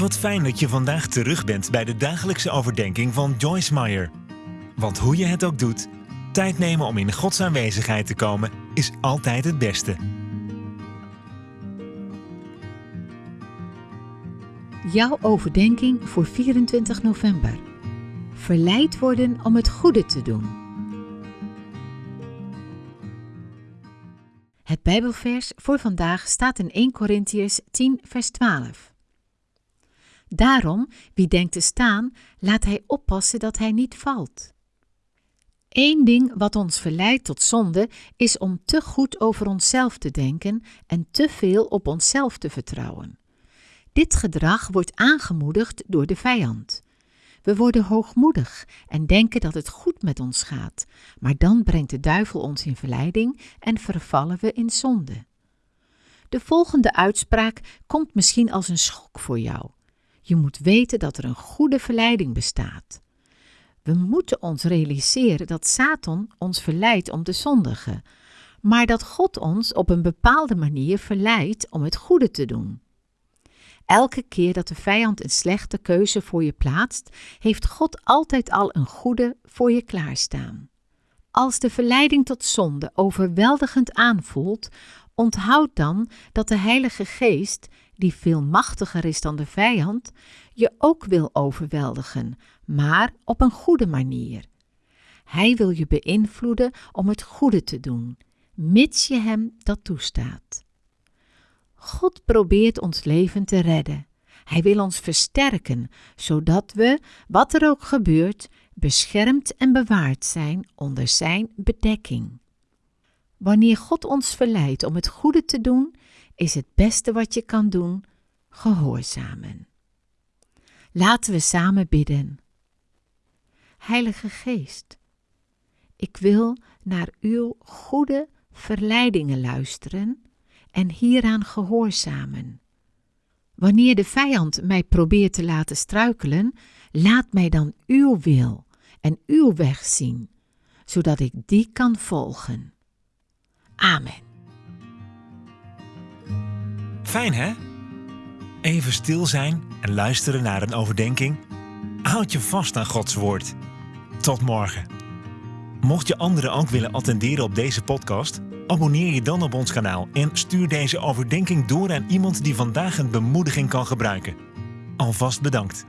Wat fijn dat je vandaag terug bent bij de dagelijkse overdenking van Joyce Meyer. Want hoe je het ook doet, tijd nemen om in Gods aanwezigheid te komen is altijd het beste. Jouw overdenking voor 24 november. Verleid worden om het goede te doen. Het Bijbelvers voor vandaag staat in 1 Korintiërs 10, vers 12. Daarom, wie denkt te staan, laat hij oppassen dat hij niet valt. Eén ding wat ons verleidt tot zonde is om te goed over onszelf te denken en te veel op onszelf te vertrouwen. Dit gedrag wordt aangemoedigd door de vijand. We worden hoogmoedig en denken dat het goed met ons gaat, maar dan brengt de duivel ons in verleiding en vervallen we in zonde. De volgende uitspraak komt misschien als een schok voor jou. Je moet weten dat er een goede verleiding bestaat. We moeten ons realiseren dat Satan ons verleidt om te zondigen, maar dat God ons op een bepaalde manier verleidt om het goede te doen. Elke keer dat de vijand een slechte keuze voor je plaatst, heeft God altijd al een goede voor je klaarstaan. Als de verleiding tot zonde overweldigend aanvoelt, onthoud dan dat de Heilige Geest, die veel machtiger is dan de vijand, je ook wil overweldigen, maar op een goede manier. Hij wil je beïnvloeden om het goede te doen, mits je hem dat toestaat. God probeert ons leven te redden. Hij wil ons versterken, zodat we, wat er ook gebeurt, beschermd en bewaard zijn onder Zijn bedekking. Wanneer God ons verleidt om het goede te doen, is het beste wat je kan doen gehoorzamen. Laten we samen bidden. Heilige Geest, ik wil naar uw goede verleidingen luisteren en hieraan gehoorzamen. Wanneer de vijand mij probeert te laten struikelen, laat mij dan uw wil en uw weg zien, zodat ik die kan volgen. Amen. Fijn hè? Even stil zijn en luisteren naar een overdenking. Houd je vast aan Gods woord. Tot morgen. Mocht je anderen ook willen attenderen op deze podcast, abonneer je dan op ons kanaal en stuur deze overdenking door aan iemand die vandaag een bemoediging kan gebruiken. Alvast bedankt.